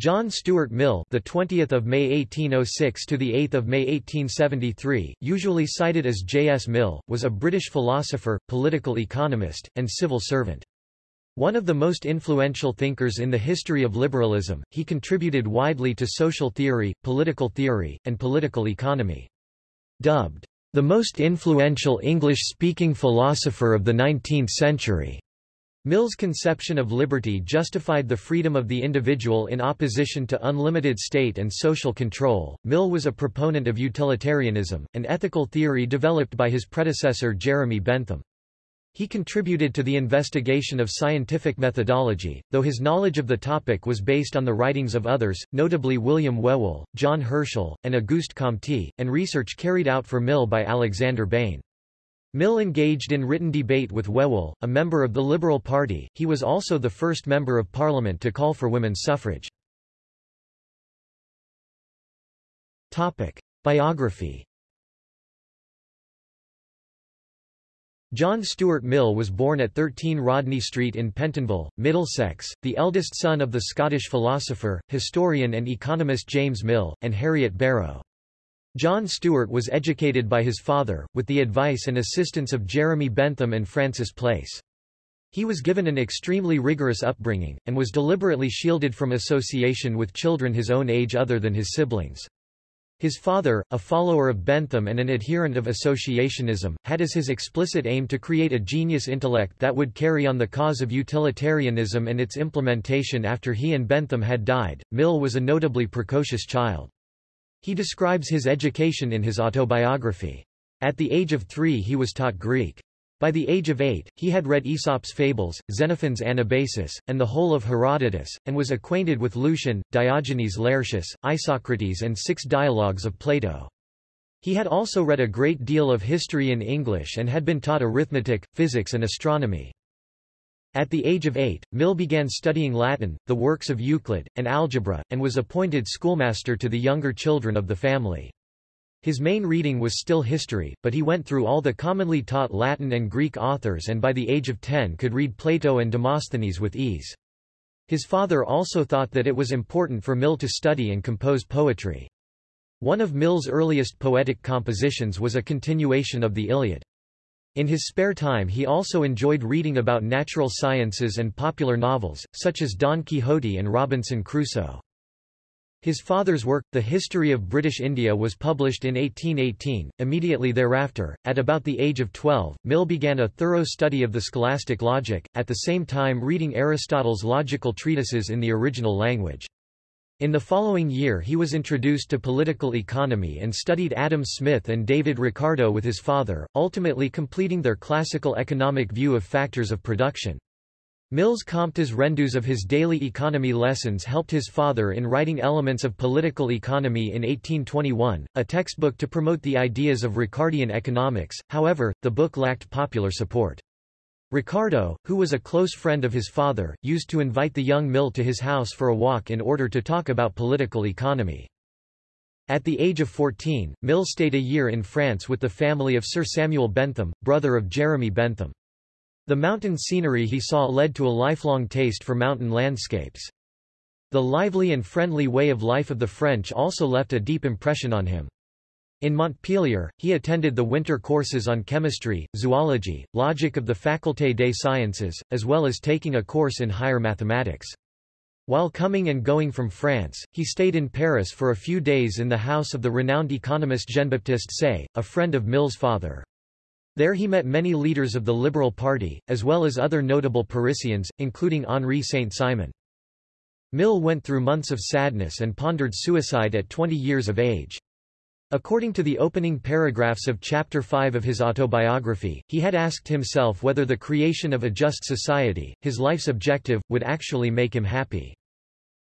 John Stuart Mill, the 20th of May 1806 to the 8th of May 1873, usually cited as J. S. Mill, was a British philosopher, political economist, and civil servant. One of the most influential thinkers in the history of liberalism, he contributed widely to social theory, political theory, and political economy. Dubbed the most influential English-speaking philosopher of the 19th century. Mill's conception of liberty justified the freedom of the individual in opposition to unlimited state and social control. Mill was a proponent of utilitarianism, an ethical theory developed by his predecessor Jeremy Bentham. He contributed to the investigation of scientific methodology, though his knowledge of the topic was based on the writings of others, notably William Whewell, John Herschel, and Auguste Comte, and research carried out for Mill by Alexander Bain. Mill engaged in written debate with Whewell, a member of the Liberal Party. He was also the first member of Parliament to call for women's suffrage. Topic: Biography. John Stuart Mill was born at 13 Rodney Street in Pentonville, Middlesex, the eldest son of the Scottish philosopher, historian and economist James Mill, and Harriet Barrow. John Stuart was educated by his father, with the advice and assistance of Jeremy Bentham and Francis Place. He was given an extremely rigorous upbringing, and was deliberately shielded from association with children his own age other than his siblings. His father, a follower of Bentham and an adherent of associationism, had as his explicit aim to create a genius intellect that would carry on the cause of utilitarianism and its implementation after he and Bentham had died. Mill was a notably precocious child. He describes his education in his autobiography. At the age of three he was taught Greek. By the age of eight, he had read Aesop's fables, Xenophon's Anabasis, and the whole of Herodotus, and was acquainted with Lucian, Diogenes Laertius, Isocrates and six dialogues of Plato. He had also read a great deal of history in English and had been taught arithmetic, physics and astronomy. At the age of eight, Mill began studying Latin, the works of Euclid, and algebra, and was appointed schoolmaster to the younger children of the family. His main reading was still history, but he went through all the commonly taught Latin and Greek authors and by the age of ten could read Plato and Demosthenes with ease. His father also thought that it was important for Mill to study and compose poetry. One of Mill's earliest poetic compositions was a continuation of the Iliad. In his spare time he also enjoyed reading about natural sciences and popular novels, such as Don Quixote and Robinson Crusoe. His father's work, The History of British India was published in 1818. Immediately thereafter, at about the age of 12, Mill began a thorough study of the scholastic logic, at the same time reading Aristotle's logical treatises in the original language. In the following year he was introduced to political economy and studied Adam Smith and David Ricardo with his father, ultimately completing their classical economic view of factors of production. Mill's comptes rendus of his daily economy lessons helped his father in writing Elements of Political Economy in 1821, a textbook to promote the ideas of Ricardian economics, however, the book lacked popular support. Ricardo, who was a close friend of his father, used to invite the young Mill to his house for a walk in order to talk about political economy. At the age of 14, Mill stayed a year in France with the family of Sir Samuel Bentham, brother of Jeremy Bentham. The mountain scenery he saw led to a lifelong taste for mountain landscapes. The lively and friendly way of life of the French also left a deep impression on him. In Montpellier, he attended the winter courses on chemistry, zoology, logic of the Faculté des Sciences, as well as taking a course in higher mathematics. While coming and going from France, he stayed in Paris for a few days in the house of the renowned economist Jean-Baptiste Say, a friend of Mill's father. There he met many leaders of the Liberal Party, as well as other notable Parisians, including Henri Saint-Simon. Mill went through months of sadness and pondered suicide at 20 years of age. According to the opening paragraphs of Chapter 5 of his autobiography, he had asked himself whether the creation of a just society, his life's objective, would actually make him happy.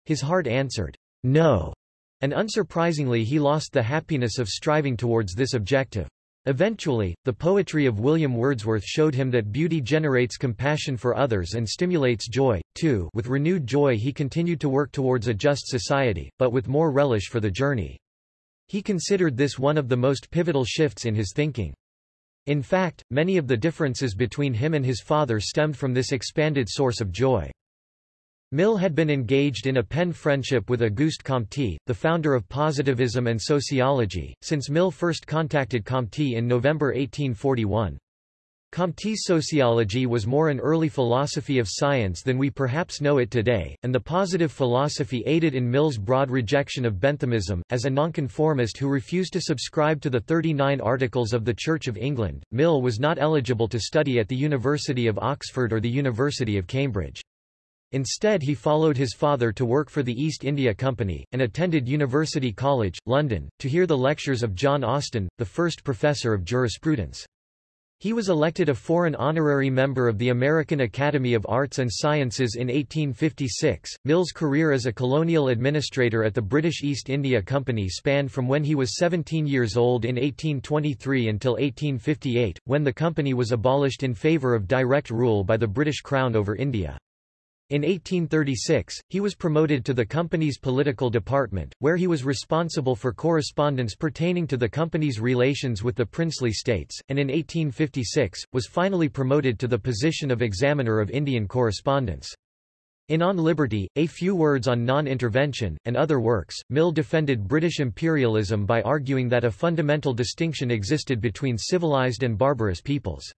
His heart answered, no, and unsurprisingly he lost the happiness of striving towards this objective. Eventually, the poetry of William Wordsworth showed him that beauty generates compassion for others and stimulates joy, too with renewed joy he continued to work towards a just society, but with more relish for the journey. He considered this one of the most pivotal shifts in his thinking. In fact, many of the differences between him and his father stemmed from this expanded source of joy. Mill had been engaged in a pen friendship with Auguste Comte, the founder of positivism and sociology, since Mill first contacted Comte in November 1841. Comte's sociology was more an early philosophy of science than we perhaps know it today, and the positive philosophy aided in Mill's broad rejection of Benthamism. As a nonconformist who refused to subscribe to the 39 Articles of the Church of England, Mill was not eligible to study at the University of Oxford or the University of Cambridge. Instead he followed his father to work for the East India Company, and attended University College, London, to hear the lectures of John Austin, the first professor of jurisprudence. He was elected a foreign honorary member of the American Academy of Arts and Sciences in 1856. Mill's career as a colonial administrator at the British East India Company spanned from when he was 17 years old in 1823 until 1858, when the company was abolished in favour of direct rule by the British Crown over India. In 1836, he was promoted to the company's political department, where he was responsible for correspondence pertaining to the company's relations with the princely states, and in 1856, was finally promoted to the position of examiner of Indian correspondence. In On Liberty, A Few Words on Non-Intervention, and other works, Mill defended British imperialism by arguing that a fundamental distinction existed between civilized and barbarous peoples.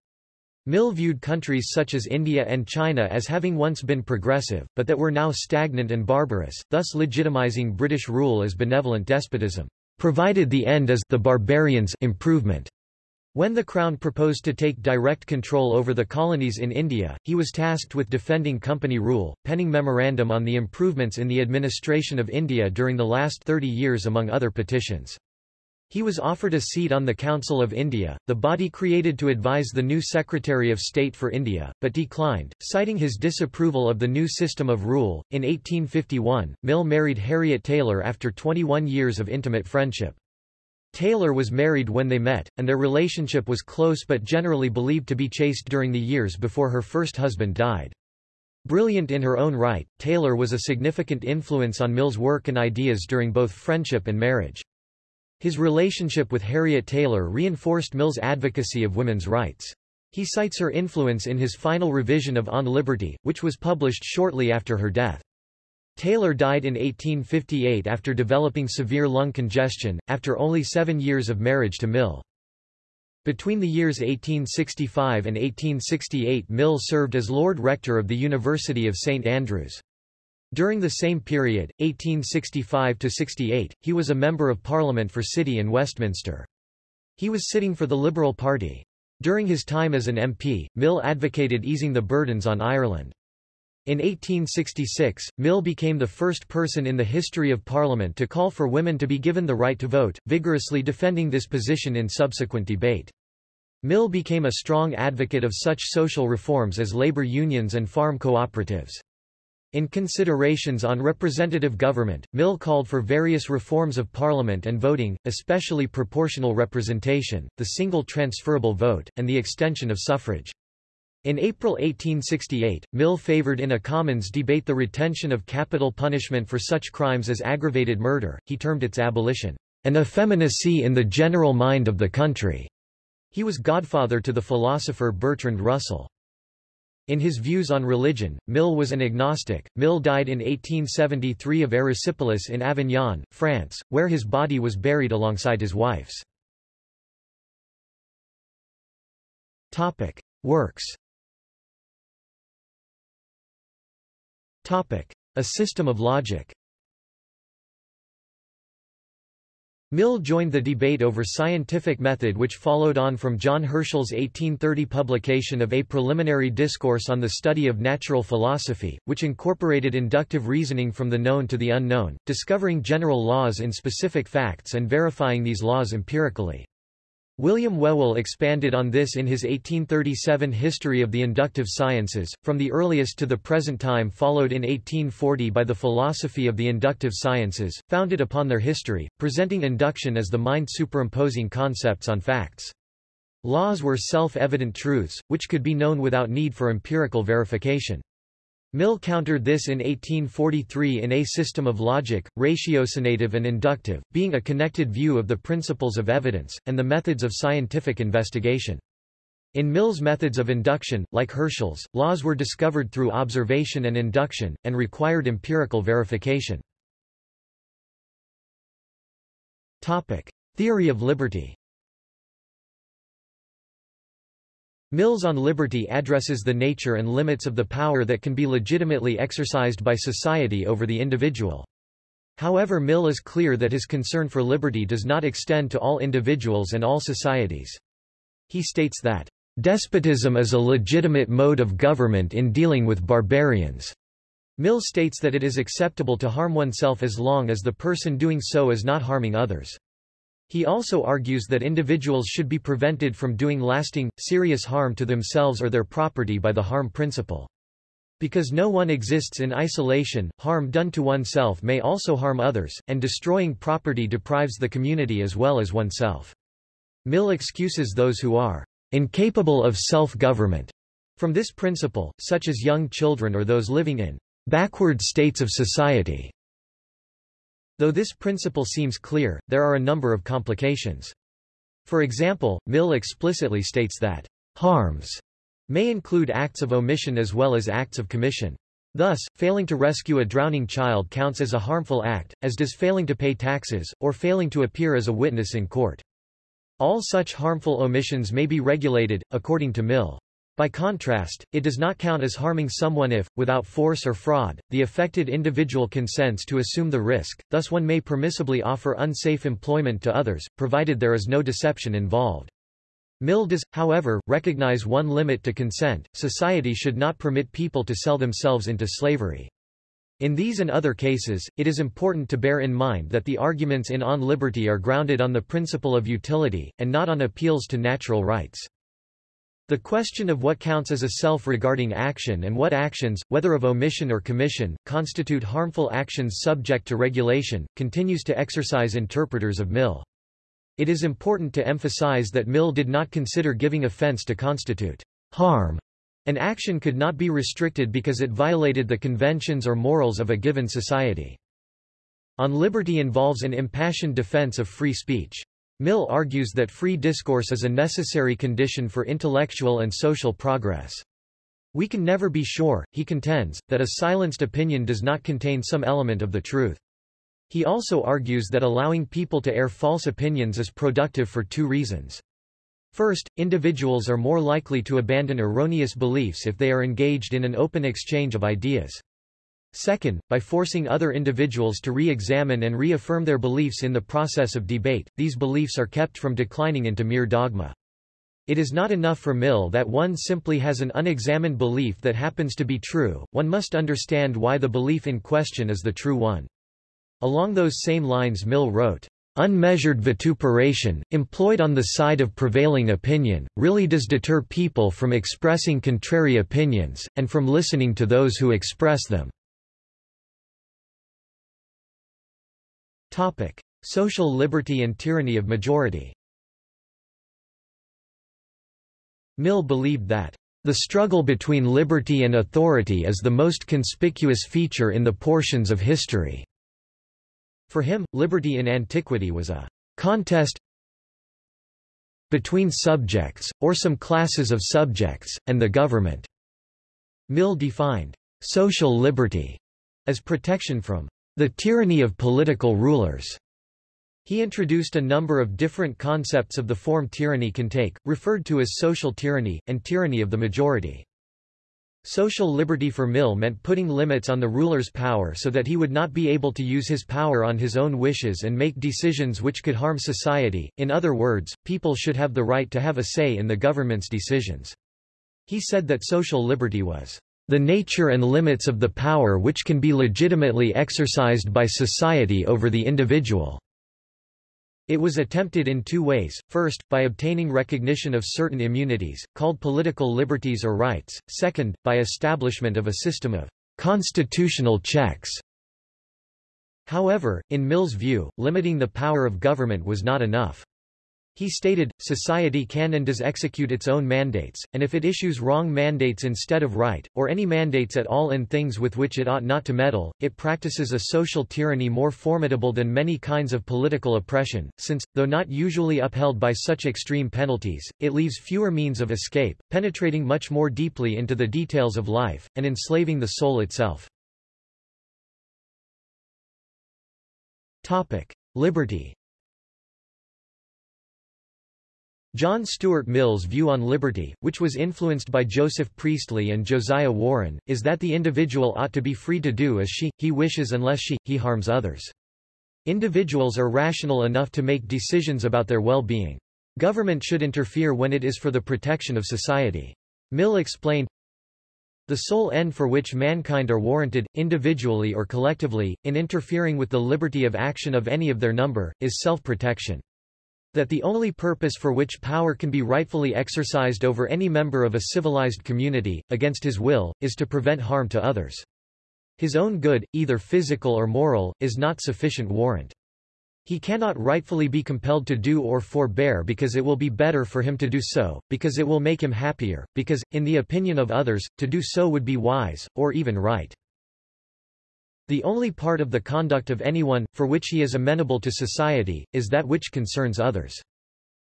Mill viewed countries such as India and China as having once been progressive, but that were now stagnant and barbarous, thus legitimizing British rule as benevolent despotism, provided the end as the barbarians improvement. When the Crown proposed to take direct control over the colonies in India, he was tasked with defending company rule, penning memorandum on the improvements in the administration of India during the last 30 years among other petitions. He was offered a seat on the Council of India, the body created to advise the new Secretary of State for India, but declined, citing his disapproval of the new system of rule. In 1851, Mill married Harriet Taylor after 21 years of intimate friendship. Taylor was married when they met, and their relationship was close but generally believed to be chaste during the years before her first husband died. Brilliant in her own right, Taylor was a significant influence on Mill's work and ideas during both friendship and marriage. His relationship with Harriet Taylor reinforced Mill's advocacy of women's rights. He cites her influence in his final revision of On Liberty, which was published shortly after her death. Taylor died in 1858 after developing severe lung congestion, after only seven years of marriage to Mill. Between the years 1865 and 1868 Mill served as Lord Rector of the University of St Andrews. During the same period, 1865–68, he was a Member of Parliament for City and Westminster. He was sitting for the Liberal Party. During his time as an MP, Mill advocated easing the burdens on Ireland. In 1866, Mill became the first person in the history of Parliament to call for women to be given the right to vote, vigorously defending this position in subsequent debate. Mill became a strong advocate of such social reforms as labor unions and farm cooperatives. In considerations on representative government, Mill called for various reforms of parliament and voting, especially proportional representation, the single transferable vote, and the extension of suffrage. In April 1868, Mill favored in a Commons debate the retention of capital punishment for such crimes as aggravated murder, he termed its abolition, an effeminacy in the general mind of the country. He was godfather to the philosopher Bertrand Russell. In his views on religion, Mill was an agnostic. Mill died in 1873 of erysipelas in Avignon, France, where his body was buried alongside his wife's. Topic: Works. Topic: A system of logic. Mill joined the debate over scientific method which followed on from John Herschel's 1830 publication of A Preliminary Discourse on the Study of Natural Philosophy, which incorporated inductive reasoning from the known to the unknown, discovering general laws in specific facts and verifying these laws empirically. William Whewell expanded on this in his 1837 History of the Inductive Sciences, from the earliest to the present time followed in 1840 by the Philosophy of the Inductive Sciences, founded upon their history, presenting induction as the mind superimposing concepts on facts. Laws were self-evident truths, which could be known without need for empirical verification. Mill countered this in 1843 in A System of Logic, Ratiocinative and Inductive, being a connected view of the principles of evidence, and the methods of scientific investigation. In Mill's methods of induction, like Herschel's, laws were discovered through observation and induction, and required empirical verification. Topic. Theory of liberty Mill's on Liberty addresses the nature and limits of the power that can be legitimately exercised by society over the individual. However Mill is clear that his concern for liberty does not extend to all individuals and all societies. He states that Despotism is a legitimate mode of government in dealing with barbarians. Mill states that it is acceptable to harm oneself as long as the person doing so is not harming others. He also argues that individuals should be prevented from doing lasting, serious harm to themselves or their property by the harm principle. Because no one exists in isolation, harm done to oneself may also harm others, and destroying property deprives the community as well as oneself. Mill excuses those who are incapable of self-government. From this principle, such as young children or those living in backward states of society. Though this principle seems clear, there are a number of complications. For example, Mill explicitly states that harms may include acts of omission as well as acts of commission. Thus, failing to rescue a drowning child counts as a harmful act, as does failing to pay taxes, or failing to appear as a witness in court. All such harmful omissions may be regulated, according to Mill. By contrast, it does not count as harming someone if, without force or fraud, the affected individual consents to assume the risk, thus one may permissibly offer unsafe employment to others, provided there is no deception involved. Mill does, however, recognize one limit to consent, society should not permit people to sell themselves into slavery. In these and other cases, it is important to bear in mind that the arguments in On Liberty are grounded on the principle of utility, and not on appeals to natural rights. The question of what counts as a self-regarding action and what actions, whether of omission or commission, constitute harmful actions subject to regulation, continues to exercise interpreters of Mill. It is important to emphasize that Mill did not consider giving offense to constitute harm an action could not be restricted because it violated the conventions or morals of a given society. On liberty involves an impassioned defense of free speech. Mill argues that free discourse is a necessary condition for intellectual and social progress. We can never be sure, he contends, that a silenced opinion does not contain some element of the truth. He also argues that allowing people to air false opinions is productive for two reasons. First, individuals are more likely to abandon erroneous beliefs if they are engaged in an open exchange of ideas. Second, by forcing other individuals to re-examine and reaffirm their beliefs in the process of debate, these beliefs are kept from declining into mere dogma. It is not enough for Mill that one simply has an unexamined belief that happens to be true, one must understand why the belief in question is the true one. Along those same lines Mill wrote, Unmeasured vituperation, employed on the side of prevailing opinion, really does deter people from expressing contrary opinions, and from listening to those who express them. Social liberty and tyranny of majority Mill believed that the struggle between liberty and authority is the most conspicuous feature in the portions of history. For him, liberty in antiquity was a contest between subjects, or some classes of subjects, and the government. Mill defined social liberty as protection from the tyranny of political rulers. He introduced a number of different concepts of the form tyranny can take, referred to as social tyranny, and tyranny of the majority. Social liberty for Mill meant putting limits on the ruler's power so that he would not be able to use his power on his own wishes and make decisions which could harm society, in other words, people should have the right to have a say in the government's decisions. He said that social liberty was the nature and limits of the power which can be legitimately exercised by society over the individual. It was attempted in two ways, first, by obtaining recognition of certain immunities, called political liberties or rights, second, by establishment of a system of constitutional checks. However, in Mill's view, limiting the power of government was not enough. He stated, society can and does execute its own mandates, and if it issues wrong mandates instead of right, or any mandates at all in things with which it ought not to meddle, it practices a social tyranny more formidable than many kinds of political oppression, since, though not usually upheld by such extreme penalties, it leaves fewer means of escape, penetrating much more deeply into the details of life, and enslaving the soul itself. Liberty John Stuart Mill's view on liberty, which was influenced by Joseph Priestley and Josiah Warren, is that the individual ought to be free to do as she, he wishes unless she, he harms others. Individuals are rational enough to make decisions about their well-being. Government should interfere when it is for the protection of society. Mill explained, the sole end for which mankind are warranted, individually or collectively, in interfering with the liberty of action of any of their number, is self-protection. That the only purpose for which power can be rightfully exercised over any member of a civilized community, against his will, is to prevent harm to others. His own good, either physical or moral, is not sufficient warrant. He cannot rightfully be compelled to do or forbear because it will be better for him to do so, because it will make him happier, because, in the opinion of others, to do so would be wise, or even right. The only part of the conduct of anyone, for which he is amenable to society, is that which concerns others.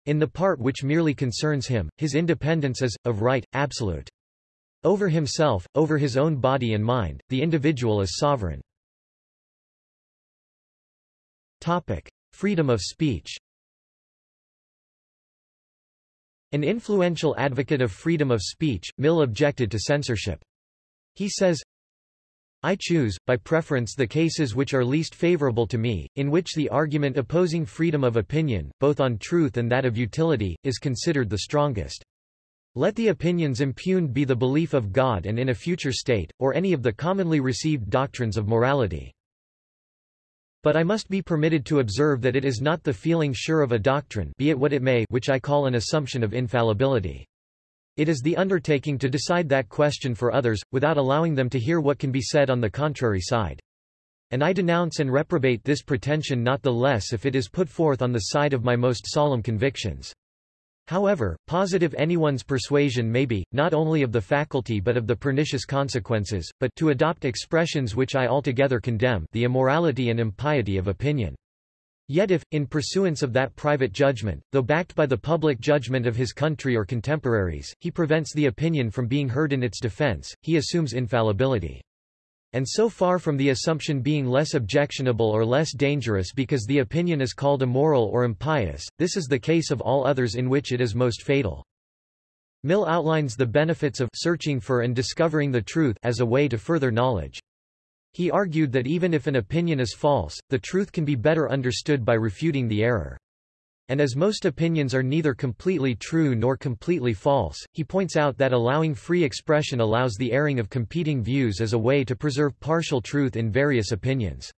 In the part which merely concerns him, his independence is, of right, absolute. Over himself, over his own body and mind, the individual is sovereign. Topic. Freedom of speech An influential advocate of freedom of speech, Mill objected to censorship. He says, I choose, by preference the cases which are least favorable to me, in which the argument opposing freedom of opinion, both on truth and that of utility, is considered the strongest. Let the opinions impugned be the belief of God and in a future state, or any of the commonly received doctrines of morality. But I must be permitted to observe that it is not the feeling sure of a doctrine be it what it may which I call an assumption of infallibility. It is the undertaking to decide that question for others, without allowing them to hear what can be said on the contrary side. And I denounce and reprobate this pretension not the less if it is put forth on the side of my most solemn convictions. However, positive anyone's persuasion may be, not only of the faculty but of the pernicious consequences, but to adopt expressions which I altogether condemn the immorality and impiety of opinion. Yet if, in pursuance of that private judgment, though backed by the public judgment of his country or contemporaries, he prevents the opinion from being heard in its defense, he assumes infallibility. And so far from the assumption being less objectionable or less dangerous because the opinion is called immoral or impious, this is the case of all others in which it is most fatal. Mill outlines the benefits of searching for and discovering the truth as a way to further knowledge. He argued that even if an opinion is false, the truth can be better understood by refuting the error. And as most opinions are neither completely true nor completely false, he points out that allowing free expression allows the airing of competing views as a way to preserve partial truth in various opinions.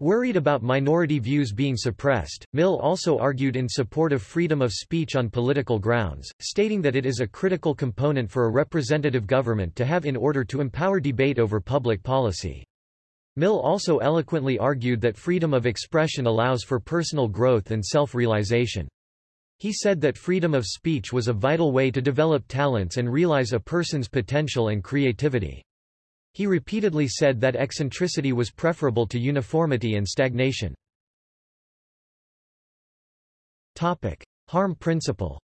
Worried about minority views being suppressed, Mill also argued in support of freedom of speech on political grounds, stating that it is a critical component for a representative government to have in order to empower debate over public policy. Mill also eloquently argued that freedom of expression allows for personal growth and self-realization. He said that freedom of speech was a vital way to develop talents and realize a person's potential and creativity. He repeatedly said that eccentricity was preferable to uniformity and stagnation. Topic. Harm principle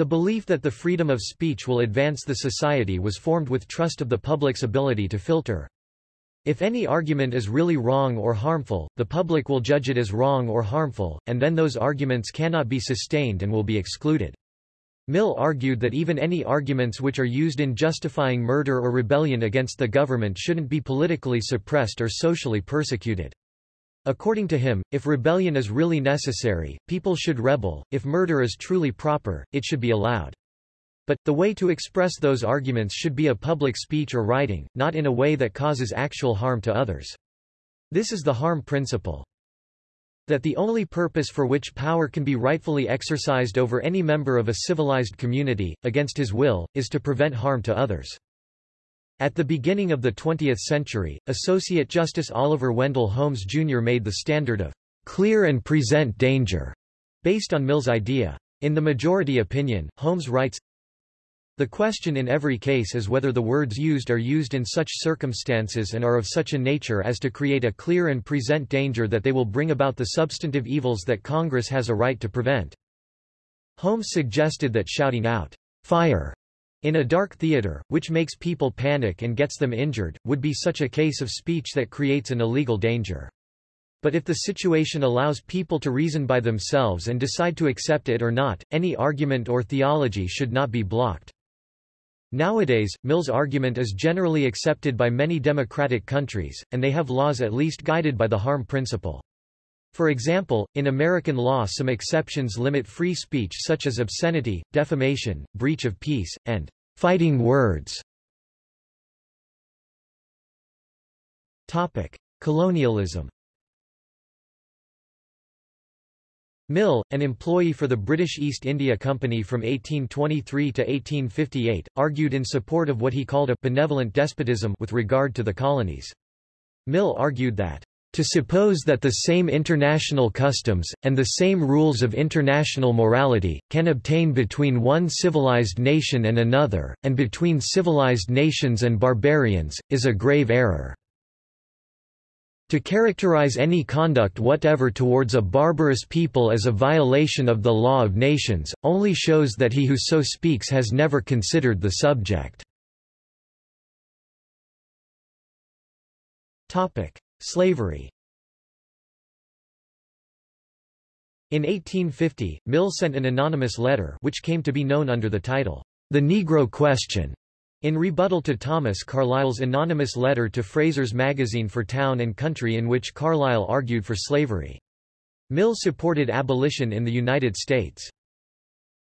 The belief that the freedom of speech will advance the society was formed with trust of the public's ability to filter. If any argument is really wrong or harmful, the public will judge it as wrong or harmful, and then those arguments cannot be sustained and will be excluded. Mill argued that even any arguments which are used in justifying murder or rebellion against the government shouldn't be politically suppressed or socially persecuted. According to him, if rebellion is really necessary, people should rebel, if murder is truly proper, it should be allowed. But, the way to express those arguments should be a public speech or writing, not in a way that causes actual harm to others. This is the harm principle. That the only purpose for which power can be rightfully exercised over any member of a civilized community, against his will, is to prevent harm to others. At the beginning of the 20th century, Associate Justice Oliver Wendell Holmes Jr. made the standard of clear and present danger, based on Mill's idea. In the majority opinion, Holmes writes, the question in every case is whether the words used are used in such circumstances and are of such a nature as to create a clear and present danger that they will bring about the substantive evils that Congress has a right to prevent. Holmes suggested that shouting out, fire, in a dark theater, which makes people panic and gets them injured, would be such a case of speech that creates an illegal danger. But if the situation allows people to reason by themselves and decide to accept it or not, any argument or theology should not be blocked. Nowadays, Mill's argument is generally accepted by many democratic countries, and they have laws at least guided by the harm principle. For example, in American law some exceptions limit free speech such as obscenity, defamation, breach of peace, and fighting words. Topic. Colonialism Mill, an employee for the British East India Company from 1823 to 1858, argued in support of what he called a benevolent despotism with regard to the colonies. Mill argued that to suppose that the same international customs, and the same rules of international morality, can obtain between one civilized nation and another, and between civilized nations and barbarians, is a grave error. To characterize any conduct whatever towards a barbarous people as a violation of the law of nations, only shows that he who so speaks has never considered the subject. Slavery In 1850, Mill sent an anonymous letter which came to be known under the title, The Negro Question, in rebuttal to Thomas Carlyle's anonymous letter to Fraser's magazine for Town and Country in which Carlyle argued for slavery. Mill supported abolition in the United States.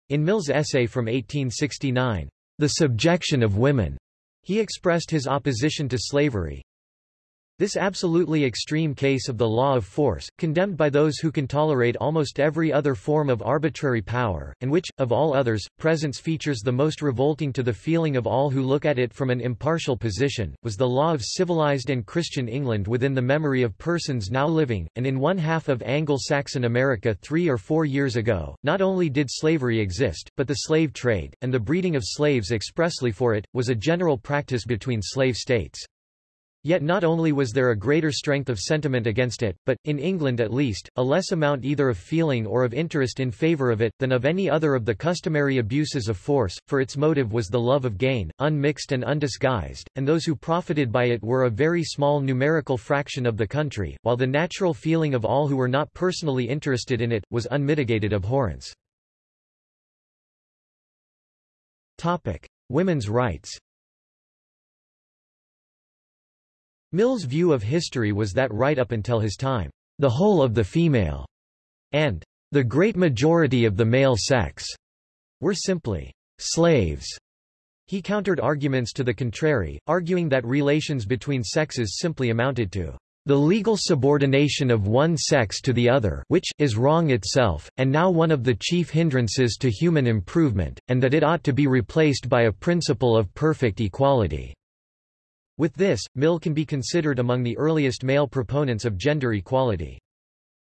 In Mill's essay from 1869, The Subjection of Women, he expressed his opposition to slavery, this absolutely extreme case of the law of force, condemned by those who can tolerate almost every other form of arbitrary power, and which, of all others, presents features the most revolting to the feeling of all who look at it from an impartial position, was the law of civilized and Christian England within the memory of persons now living, and in one half of Anglo-Saxon America three or four years ago. Not only did slavery exist, but the slave trade, and the breeding of slaves expressly for it, was a general practice between slave states. Yet not only was there a greater strength of sentiment against it, but, in England at least, a less amount either of feeling or of interest in favour of it, than of any other of the customary abuses of force, for its motive was the love of gain, unmixed and undisguised, and those who profited by it were a very small numerical fraction of the country, while the natural feeling of all who were not personally interested in it, was unmitigated abhorrence. Topic. Women's rights Mill's view of history was that right up until his time, the whole of the female and the great majority of the male sex were simply slaves. He countered arguments to the contrary, arguing that relations between sexes simply amounted to the legal subordination of one sex to the other which is wrong itself, and now one of the chief hindrances to human improvement, and that it ought to be replaced by a principle of perfect equality. With this, Mill can be considered among the earliest male proponents of gender equality.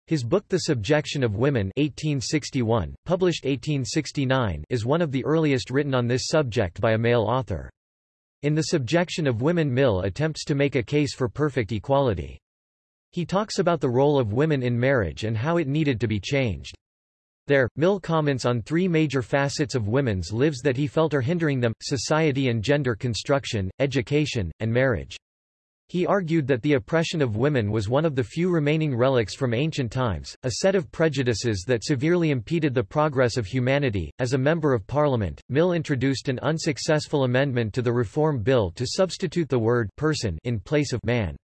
His book The Subjection of Women 1861, published 1869, is one of the earliest written on this subject by a male author. In The Subjection of Women Mill attempts to make a case for perfect equality. He talks about the role of women in marriage and how it needed to be changed. There, Mill comments on three major facets of women's lives that he felt are hindering them, society and gender construction, education, and marriage. He argued that the oppression of women was one of the few remaining relics from ancient times, a set of prejudices that severely impeded the progress of humanity. As a Member of Parliament, Mill introduced an unsuccessful amendment to the Reform Bill to substitute the word person in place of man.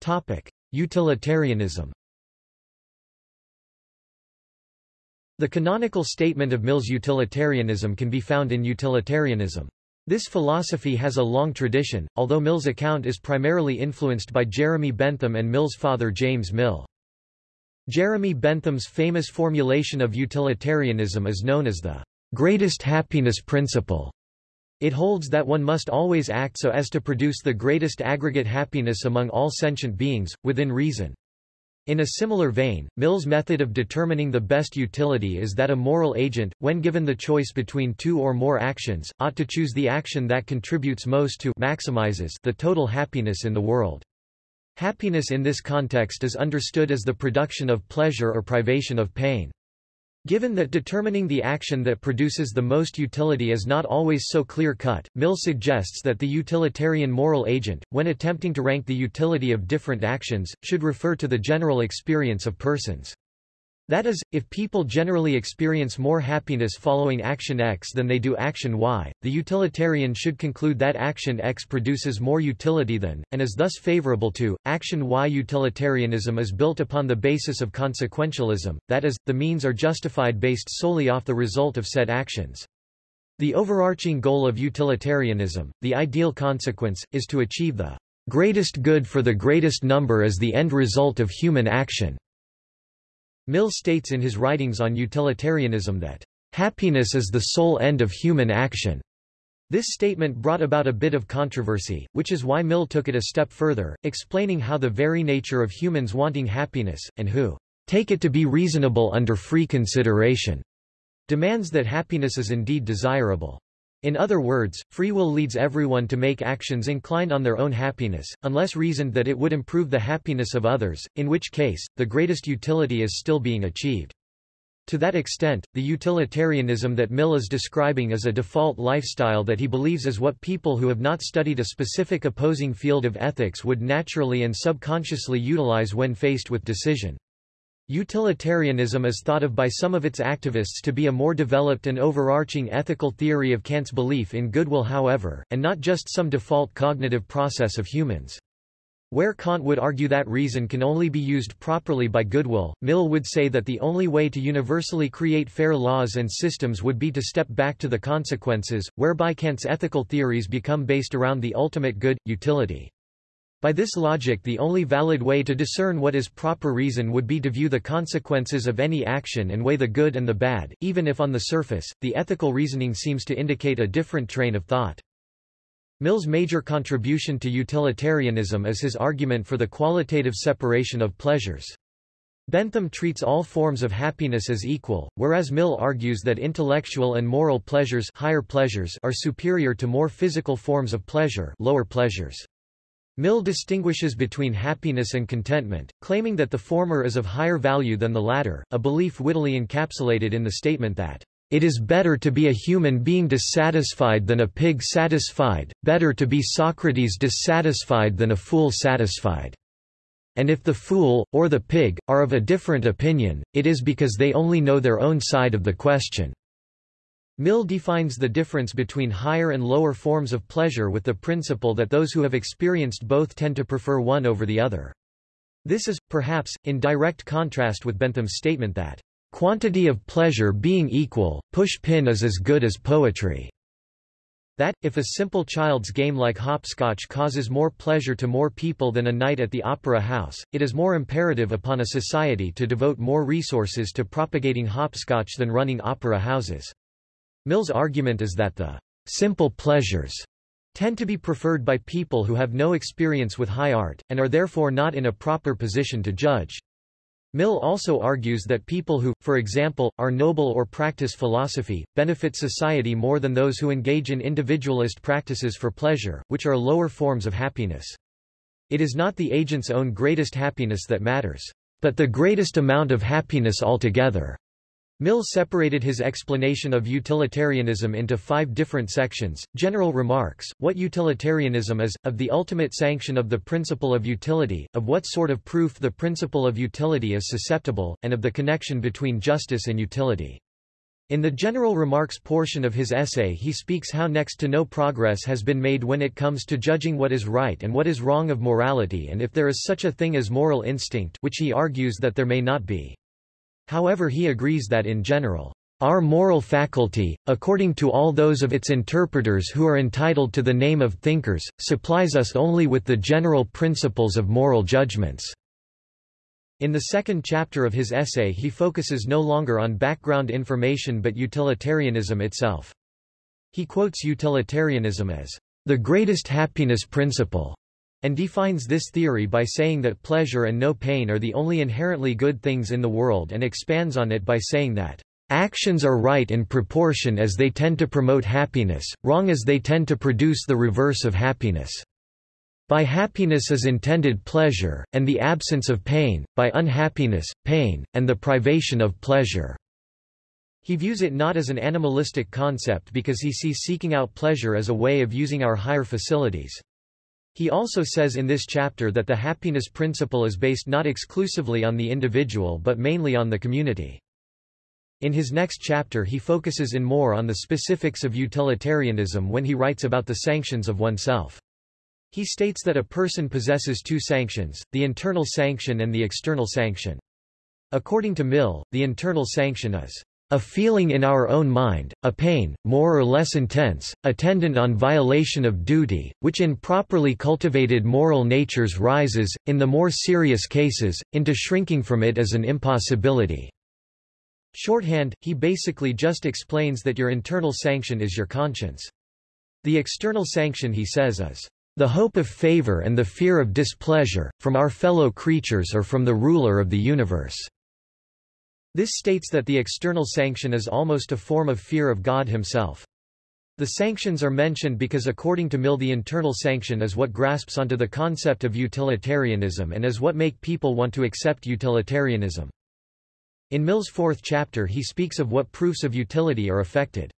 Topic: Utilitarianism. The canonical statement of Mill's utilitarianism can be found in Utilitarianism. This philosophy has a long tradition, although Mill's account is primarily influenced by Jeremy Bentham and Mill's father James Mill. Jeremy Bentham's famous formulation of utilitarianism is known as the greatest happiness principle. It holds that one must always act so as to produce the greatest aggregate happiness among all sentient beings, within reason. In a similar vein, Mill's method of determining the best utility is that a moral agent, when given the choice between two or more actions, ought to choose the action that contributes most to maximizes the total happiness in the world. Happiness in this context is understood as the production of pleasure or privation of pain. Given that determining the action that produces the most utility is not always so clear-cut, Mill suggests that the utilitarian moral agent, when attempting to rank the utility of different actions, should refer to the general experience of persons. That is, if people generally experience more happiness following action X than they do action Y, the utilitarian should conclude that action X produces more utility than, and is thus favorable to, action Y. Utilitarianism is built upon the basis of consequentialism, that is, the means are justified based solely off the result of said actions. The overarching goal of utilitarianism, the ideal consequence, is to achieve the greatest good for the greatest number as the end result of human action. Mill states in his writings on utilitarianism that, "...happiness is the sole end of human action." This statement brought about a bit of controversy, which is why Mill took it a step further, explaining how the very nature of humans wanting happiness, and who take it to be reasonable under free consideration, demands that happiness is indeed desirable. In other words, free will leads everyone to make actions inclined on their own happiness, unless reasoned that it would improve the happiness of others, in which case, the greatest utility is still being achieved. To that extent, the utilitarianism that Mill is describing is a default lifestyle that he believes is what people who have not studied a specific opposing field of ethics would naturally and subconsciously utilize when faced with decision. Utilitarianism is thought of by some of its activists to be a more developed and overarching ethical theory of Kant's belief in goodwill however, and not just some default cognitive process of humans. Where Kant would argue that reason can only be used properly by goodwill, Mill would say that the only way to universally create fair laws and systems would be to step back to the consequences, whereby Kant's ethical theories become based around the ultimate good, utility. By this logic the only valid way to discern what is proper reason would be to view the consequences of any action and weigh the good and the bad, even if on the surface, the ethical reasoning seems to indicate a different train of thought. Mill's major contribution to utilitarianism is his argument for the qualitative separation of pleasures. Bentham treats all forms of happiness as equal, whereas Mill argues that intellectual and moral pleasures, higher pleasures are superior to more physical forms of pleasure lower pleasures. Mill distinguishes between happiness and contentment, claiming that the former is of higher value than the latter, a belief wittily encapsulated in the statement that, "...it is better to be a human being dissatisfied than a pig satisfied, better to be Socrates dissatisfied than a fool satisfied. And if the fool, or the pig, are of a different opinion, it is because they only know their own side of the question." Mill defines the difference between higher and lower forms of pleasure with the principle that those who have experienced both tend to prefer one over the other. This is, perhaps, in direct contrast with Bentham's statement that, "...quantity of pleasure being equal, push-pin is as good as poetry." That, if a simple child's game like hopscotch causes more pleasure to more people than a night at the opera house, it is more imperative upon a society to devote more resources to propagating hopscotch than running opera houses. Mill's argument is that the simple pleasures tend to be preferred by people who have no experience with high art, and are therefore not in a proper position to judge. Mill also argues that people who, for example, are noble or practice philosophy, benefit society more than those who engage in individualist practices for pleasure, which are lower forms of happiness. It is not the agent's own greatest happiness that matters, but the greatest amount of happiness altogether. Mill separated his explanation of utilitarianism into five different sections, general remarks, what utilitarianism is, of the ultimate sanction of the principle of utility, of what sort of proof the principle of utility is susceptible, and of the connection between justice and utility. In the general remarks portion of his essay he speaks how next to no progress has been made when it comes to judging what is right and what is wrong of morality and if there is such a thing as moral instinct which he argues that there may not be. However he agrees that in general, our moral faculty, according to all those of its interpreters who are entitled to the name of thinkers, supplies us only with the general principles of moral judgments." In the second chapter of his essay he focuses no longer on background information but utilitarianism itself. He quotes utilitarianism as the greatest happiness principle, and defines this theory by saying that pleasure and no pain are the only inherently good things in the world and expands on it by saying that actions are right in proportion as they tend to promote happiness, wrong as they tend to produce the reverse of happiness. By happiness is intended pleasure, and the absence of pain, by unhappiness, pain, and the privation of pleasure. He views it not as an animalistic concept because he sees seeking out pleasure as a way of using our higher facilities. He also says in this chapter that the happiness principle is based not exclusively on the individual but mainly on the community. In his next chapter he focuses in more on the specifics of utilitarianism when he writes about the sanctions of oneself. He states that a person possesses two sanctions, the internal sanction and the external sanction. According to Mill, the internal sanction is a feeling in our own mind, a pain, more or less intense, attendant on violation of duty, which in properly cultivated moral natures rises, in the more serious cases, into shrinking from it as an impossibility. Shorthand, he basically just explains that your internal sanction is your conscience. The external sanction he says is the hope of favor and the fear of displeasure, from our fellow creatures or from the ruler of the universe. This states that the external sanction is almost a form of fear of God himself. The sanctions are mentioned because according to Mill the internal sanction is what grasps onto the concept of utilitarianism and is what make people want to accept utilitarianism. In Mill's fourth chapter he speaks of what proofs of utility are affected.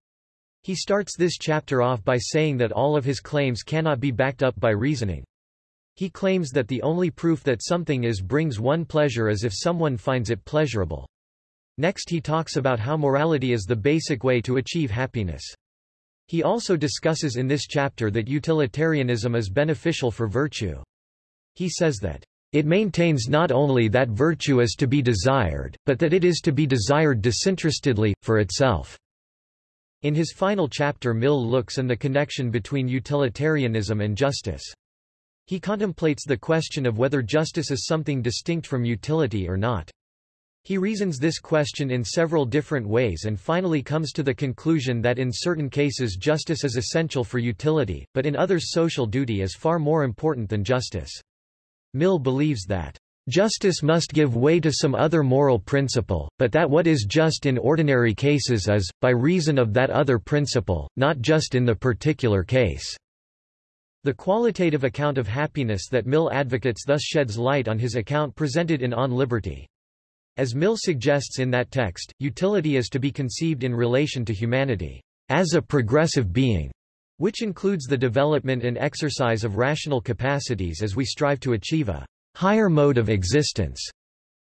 He starts this chapter off by saying that all of his claims cannot be backed up by reasoning. He claims that the only proof that something is brings one pleasure is if someone finds it pleasurable. Next he talks about how morality is the basic way to achieve happiness. He also discusses in this chapter that utilitarianism is beneficial for virtue. He says that it maintains not only that virtue is to be desired, but that it is to be desired disinterestedly, for itself. In his final chapter Mill looks and the connection between utilitarianism and justice. He contemplates the question of whether justice is something distinct from utility or not. He reasons this question in several different ways and finally comes to the conclusion that in certain cases justice is essential for utility, but in others social duty is far more important than justice. Mill believes that Justice must give way to some other moral principle, but that what is just in ordinary cases is, by reason of that other principle, not just in the particular case. The qualitative account of happiness that Mill advocates thus sheds light on his account presented in On Liberty. As Mill suggests in that text, utility is to be conceived in relation to humanity, as a progressive being, which includes the development and exercise of rational capacities as we strive to achieve a higher mode of existence.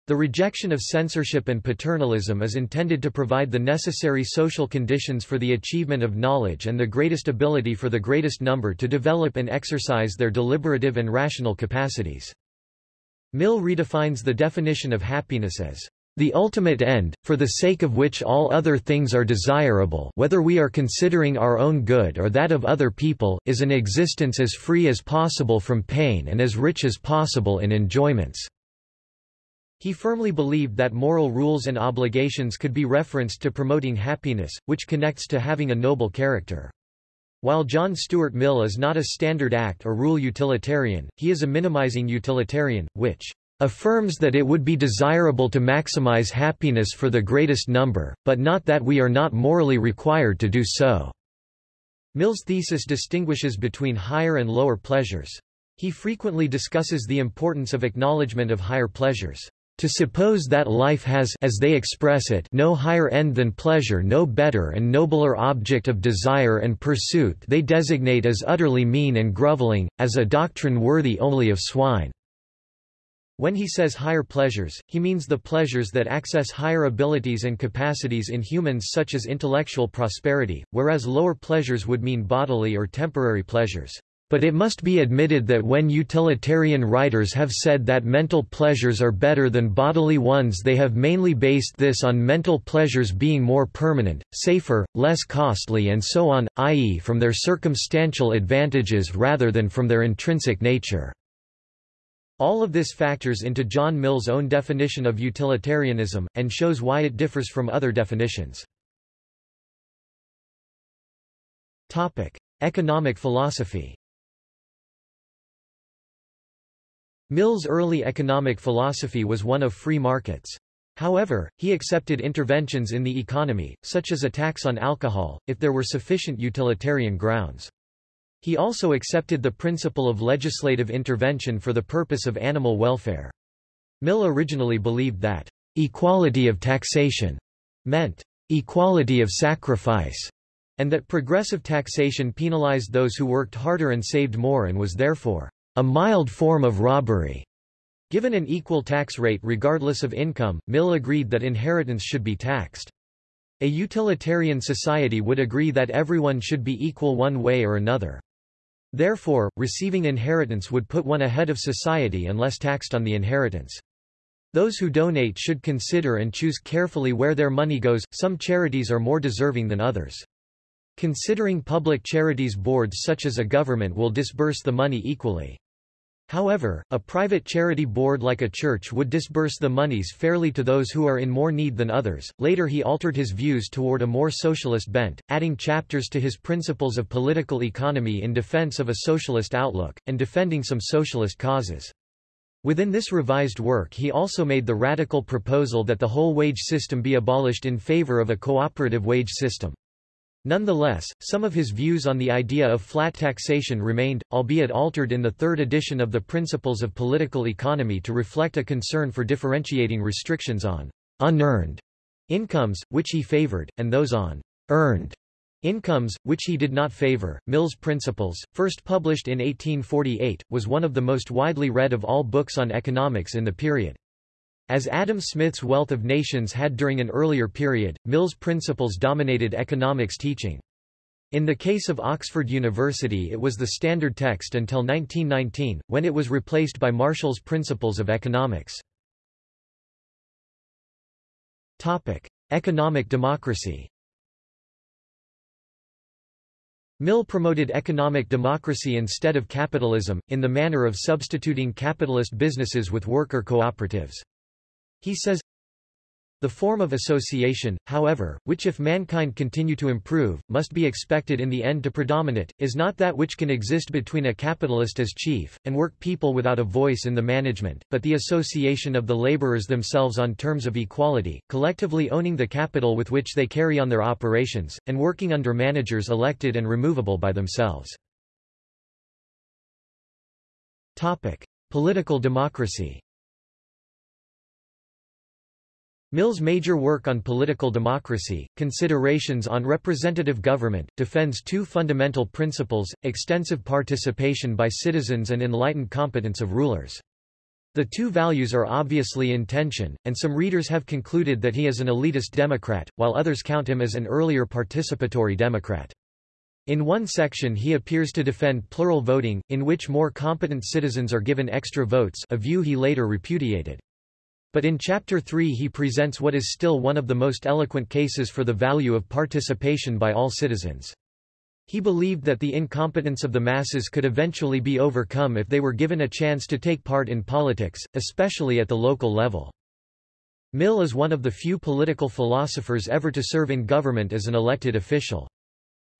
The rejection of censorship and paternalism is intended to provide the necessary social conditions for the achievement of knowledge and the greatest ability for the greatest number to develop and exercise their deliberative and rational capacities. Mill redefines the definition of happiness as the ultimate end, for the sake of which all other things are desirable whether we are considering our own good or that of other people, is an existence as free as possible from pain and as rich as possible in enjoyments. He firmly believed that moral rules and obligations could be referenced to promoting happiness, which connects to having a noble character. While John Stuart Mill is not a standard act or rule utilitarian, he is a minimizing utilitarian, which affirms that it would be desirable to maximize happiness for the greatest number, but not that we are not morally required to do so. Mill's thesis distinguishes between higher and lower pleasures. He frequently discusses the importance of acknowledgement of higher pleasures. To suppose that life has as they express it no higher end than pleasure no better and nobler object of desire and pursuit they designate as utterly mean and groveling, as a doctrine worthy only of swine. When he says higher pleasures, he means the pleasures that access higher abilities and capacities in humans such as intellectual prosperity, whereas lower pleasures would mean bodily or temporary pleasures. But it must be admitted that when utilitarian writers have said that mental pleasures are better than bodily ones they have mainly based this on mental pleasures being more permanent, safer, less costly and so on, i.e. from their circumstantial advantages rather than from their intrinsic nature. All of this factors into John Mill's own definition of utilitarianism, and shows why it differs from other definitions. Topic. Economic philosophy Mill's early economic philosophy was one of free markets. However, he accepted interventions in the economy, such as a tax on alcohol, if there were sufficient utilitarian grounds. He also accepted the principle of legislative intervention for the purpose of animal welfare. Mill originally believed that equality of taxation meant equality of sacrifice, and that progressive taxation penalized those who worked harder and saved more and was therefore a mild form of robbery. Given an equal tax rate regardless of income, Mill agreed that inheritance should be taxed. A utilitarian society would agree that everyone should be equal one way or another. Therefore, receiving inheritance would put one ahead of society unless taxed on the inheritance. Those who donate should consider and choose carefully where their money goes, some charities are more deserving than others. Considering public charities boards such as a government will disburse the money equally. However, a private charity board like a church would disburse the monies fairly to those who are in more need than others. Later he altered his views toward a more socialist bent, adding chapters to his Principles of Political Economy in defense of a socialist outlook, and defending some socialist causes. Within this revised work he also made the radical proposal that the whole wage system be abolished in favor of a cooperative wage system. Nonetheless, some of his views on the idea of flat taxation remained, albeit altered in the third edition of the Principles of Political Economy to reflect a concern for differentiating restrictions on unearned incomes, which he favored, and those on earned incomes, which he did not favor. Mill's Principles, first published in 1848, was one of the most widely read of all books on economics in the period. As Adam Smith's Wealth of Nations had during an earlier period, Mill's principles dominated economics teaching. In the case of Oxford University it was the standard text until 1919, when it was replaced by Marshall's Principles of Economics. Topic. Economic democracy Mill promoted economic democracy instead of capitalism, in the manner of substituting capitalist businesses with worker cooperatives. He says, the form of association, however, which if mankind continue to improve, must be expected in the end to predominate, is not that which can exist between a capitalist as chief, and work people without a voice in the management, but the association of the laborers themselves on terms of equality, collectively owning the capital with which they carry on their operations, and working under managers elected and removable by themselves. Topic. Political democracy Mill's major work on political democracy, Considerations on Representative Government, defends two fundamental principles, extensive participation by citizens and enlightened competence of rulers. The two values are obviously in tension, and some readers have concluded that he is an elitist Democrat, while others count him as an earlier participatory Democrat. In one section he appears to defend plural voting, in which more competent citizens are given extra votes a view he later repudiated. But in Chapter 3 he presents what is still one of the most eloquent cases for the value of participation by all citizens. He believed that the incompetence of the masses could eventually be overcome if they were given a chance to take part in politics, especially at the local level. Mill is one of the few political philosophers ever to serve in government as an elected official.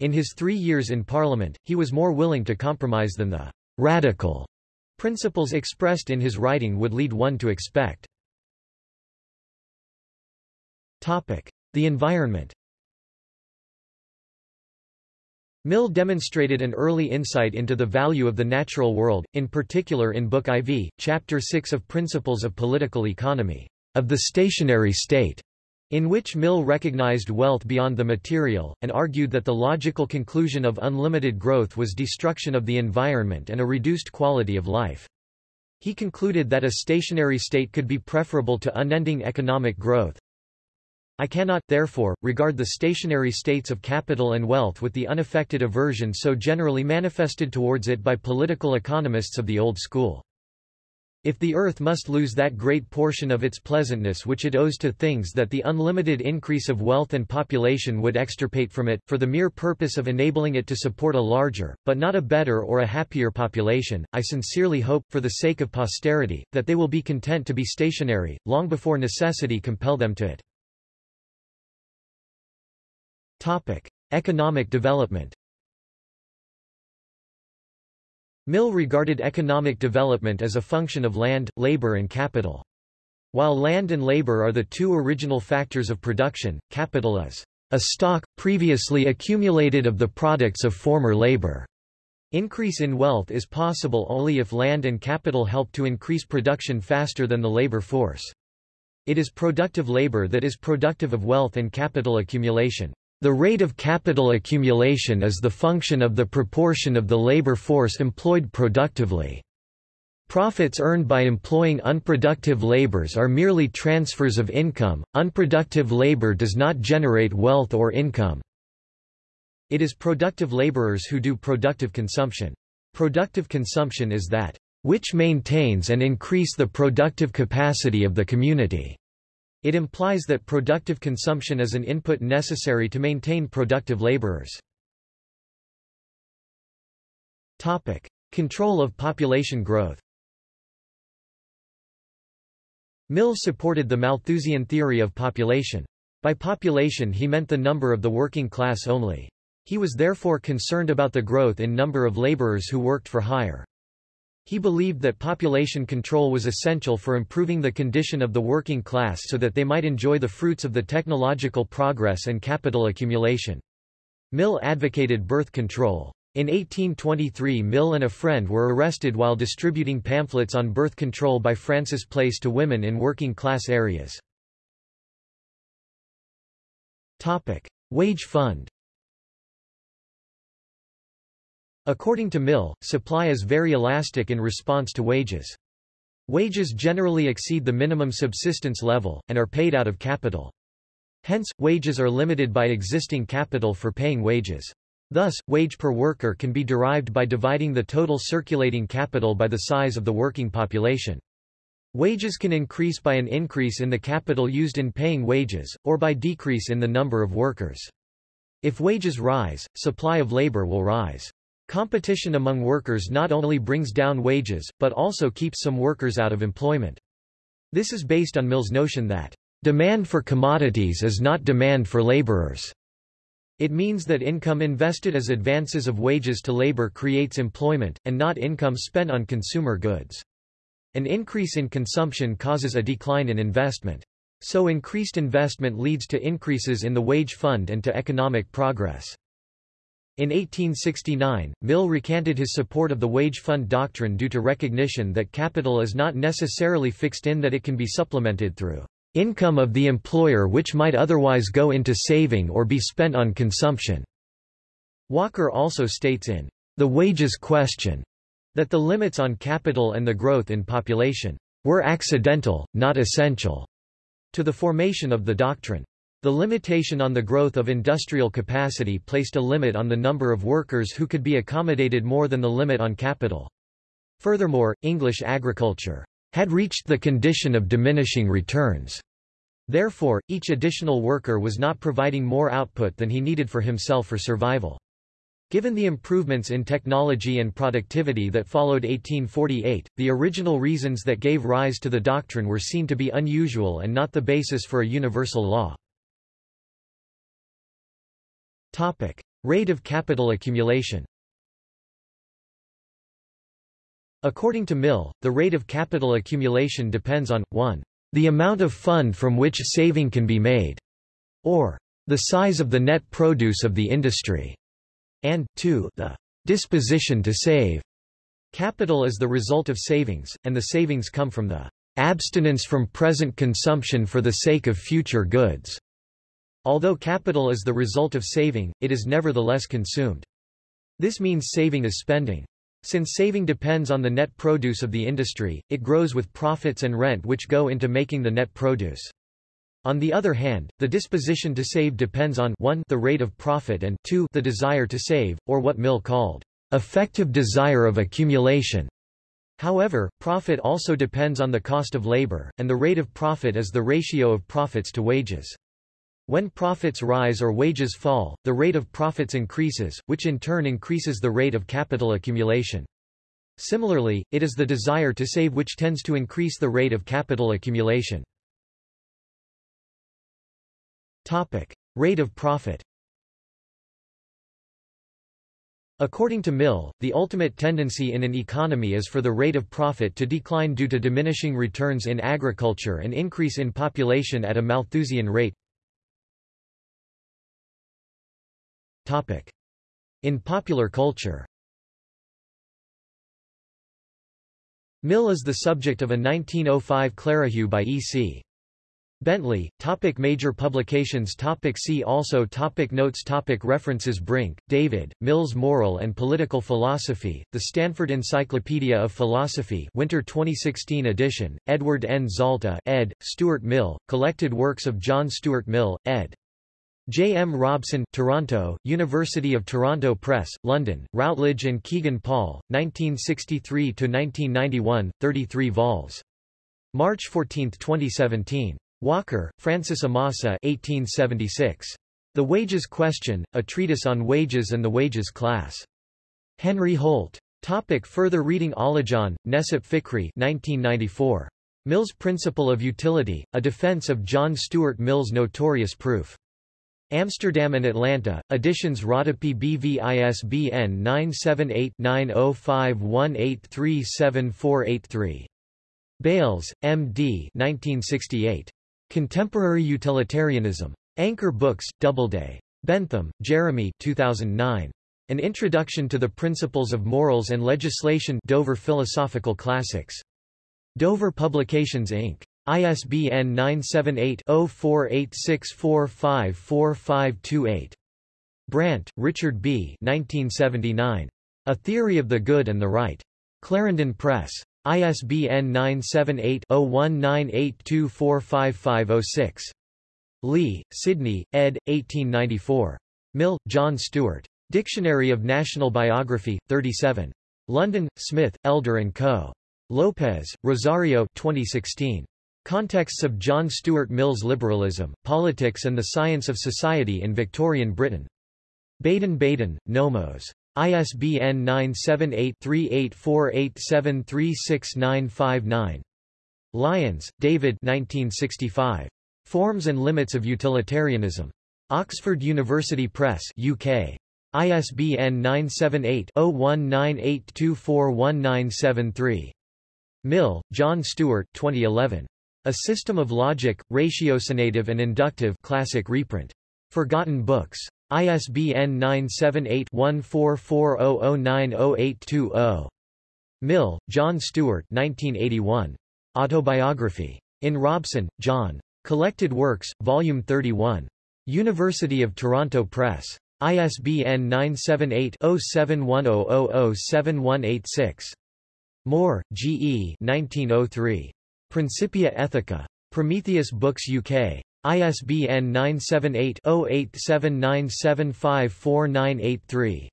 In his three years in Parliament, he was more willing to compromise than the radical principles expressed in his writing would lead one to expect. Topic. The environment Mill demonstrated an early insight into the value of the natural world, in particular in Book IV, Chapter 6 of Principles of Political Economy, of the stationary state, in which Mill recognized wealth beyond the material, and argued that the logical conclusion of unlimited growth was destruction of the environment and a reduced quality of life. He concluded that a stationary state could be preferable to unending economic growth, I cannot, therefore, regard the stationary states of capital and wealth with the unaffected aversion so generally manifested towards it by political economists of the old school. If the earth must lose that great portion of its pleasantness which it owes to things that the unlimited increase of wealth and population would extirpate from it, for the mere purpose of enabling it to support a larger, but not a better or a happier population, I sincerely hope, for the sake of posterity, that they will be content to be stationary, long before necessity compel them to it. Topic. Economic development Mill regarded economic development as a function of land, labor and capital. While land and labor are the two original factors of production, capital is a stock, previously accumulated of the products of former labor. Increase in wealth is possible only if land and capital help to increase production faster than the labor force. It is productive labor that is productive of wealth and capital accumulation. The rate of capital accumulation is the function of the proportion of the labor force employed productively. Profits earned by employing unproductive labors are merely transfers of income, unproductive labor does not generate wealth or income. It is productive laborers who do productive consumption. Productive consumption is that which maintains and increase the productive capacity of the community. It implies that productive consumption is an input necessary to maintain productive laborers. Topic: Control of population growth. Mill supported the Malthusian theory of population. By population he meant the number of the working class only. He was therefore concerned about the growth in number of laborers who worked for hire. He believed that population control was essential for improving the condition of the working class so that they might enjoy the fruits of the technological progress and capital accumulation. Mill advocated birth control. In 1823 Mill and a friend were arrested while distributing pamphlets on birth control by Francis Place to women in working-class areas. Wage fund According to Mill, supply is very elastic in response to wages. Wages generally exceed the minimum subsistence level, and are paid out of capital. Hence, wages are limited by existing capital for paying wages. Thus, wage per worker can be derived by dividing the total circulating capital by the size of the working population. Wages can increase by an increase in the capital used in paying wages, or by decrease in the number of workers. If wages rise, supply of labor will rise. Competition among workers not only brings down wages, but also keeps some workers out of employment. This is based on Mill's notion that demand for commodities is not demand for laborers. It means that income invested as advances of wages to labor creates employment, and not income spent on consumer goods. An increase in consumption causes a decline in investment. So increased investment leads to increases in the wage fund and to economic progress. In 1869, Mill recanted his support of the wage fund doctrine due to recognition that capital is not necessarily fixed in that it can be supplemented through income of the employer which might otherwise go into saving or be spent on consumption. Walker also states in The Wages Question that the limits on capital and the growth in population were accidental, not essential, to the formation of the doctrine. The limitation on the growth of industrial capacity placed a limit on the number of workers who could be accommodated more than the limit on capital. Furthermore, English agriculture had reached the condition of diminishing returns. Therefore, each additional worker was not providing more output than he needed for himself for survival. Given the improvements in technology and productivity that followed 1848, the original reasons that gave rise to the doctrine were seen to be unusual and not the basis for a universal law. Topic. Rate of capital accumulation According to Mill, the rate of capital accumulation depends on, 1. The amount of fund from which saving can be made, or the size of the net produce of the industry, and 2. The disposition to save. Capital is the result of savings, and the savings come from the abstinence from present consumption for the sake of future goods. Although capital is the result of saving, it is nevertheless consumed. This means saving is spending. Since saving depends on the net produce of the industry, it grows with profits and rent which go into making the net produce. On the other hand, the disposition to save depends on 1 the rate of profit and 2 the desire to save, or what Mill called effective desire of accumulation. However, profit also depends on the cost of labor, and the rate of profit is the ratio of profits to wages. When profits rise or wages fall, the rate of profits increases, which in turn increases the rate of capital accumulation. Similarly, it is the desire to save which tends to increase the rate of capital accumulation. Topic. Rate of profit According to Mill, the ultimate tendency in an economy is for the rate of profit to decline due to diminishing returns in agriculture and increase in population at a Malthusian rate. In popular culture Mill is the subject of a 1905 Clerihew by E.C. Bentley, topic Major publications topic See also topic Notes topic References Brink, David, Mill's Moral and Political Philosophy, The Stanford Encyclopedia of Philosophy Winter 2016 edition, Edward N. Zalta ed., Stuart Mill, Collected Works of John Stuart Mill, ed. J. M. Robson, Toronto, University of Toronto Press, London, Routledge and Kegan Paul, 1963–1991, 33 vols. March 14, 2017. Walker, Francis Amasa 1876. The Wages Question, A Treatise on Wages and the Wages Class. Henry Holt. Topic further reading Alican, Necip Fikri 1994. Mill's Principle of Utility, A Defense of John Stuart Mill's Notorious Proof. Amsterdam and Atlanta, editions Rodopi BV ISBN 978 9051837483. Bayles, M. D. 1968. Contemporary Utilitarianism. Anchor Books, Doubleday. Bentham, Jeremy 2009. An Introduction to the Principles of Morals and Legislation Dover Philosophical Classics. Dover Publications Inc. ISBN 978-0486454528. Brandt, Richard B. 1979. A Theory of the Good and the Right. Clarendon Press. ISBN 978-0198245506. Lee, Sidney, ed. 1894. Mill, John Stuart. Dictionary of National Biography, 37. London, Smith, Elder & Co. Lopez, Rosario 2016. Contexts of John Stuart Mill's Liberalism, Politics and the Science of Society in Victorian Britain. Baden-Baden, Nomos. ISBN 978-3848736959. Lyons, David 1965. Forms and Limits of Utilitarianism. Oxford University Press UK. ISBN 978-0198241973. Mill, John Stuart 2011. A System of Logic, Ratiocinative and Inductive classic reprint. Forgotten Books. ISBN 978-1440090820. Mill, John Stuart 1981. Autobiography. In Robson, John. Collected Works, Volume 31. University of Toronto Press. ISBN 978-0710007186. Moore, G. E. 1903. Principia Ethica. Prometheus Books UK. ISBN 978-0879754983.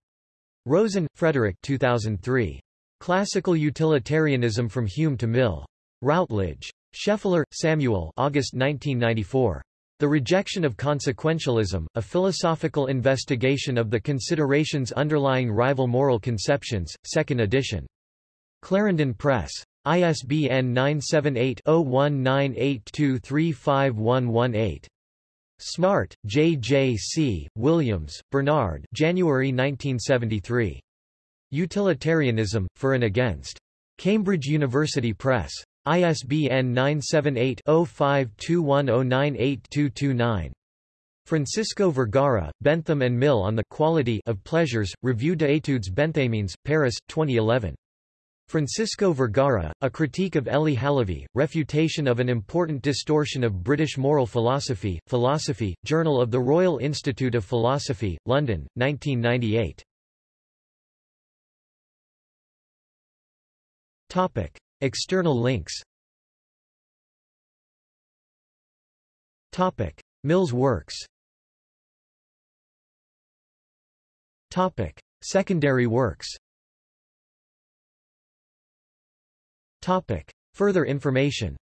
Rosen, Frederick 2003. Classical Utilitarianism from Hume to Mill. Routledge. Scheffler, Samuel August 1994. The Rejection of Consequentialism, A Philosophical Investigation of the Considerations Underlying Rival Moral Conceptions, 2nd edition. Clarendon Press. ISBN 978-0198235118. Smart, J. J. C., Williams, Bernard January 1973. Utilitarianism, For and Against. Cambridge University Press. ISBN 978-0521098229. Francisco Vergara, Bentham and Mill on the Quality of Pleasures, Revue d'études benthamiennes, Paris, 2011. Francisco Vergara, A Critique of Elie Halévy, Refutation of an Important Distortion of British Moral Philosophy, Philosophy, Journal of the Royal Institute of Philosophy, London, 1998. Topic. External links Topic. Mill's works Topic. Secondary works Topic. Further information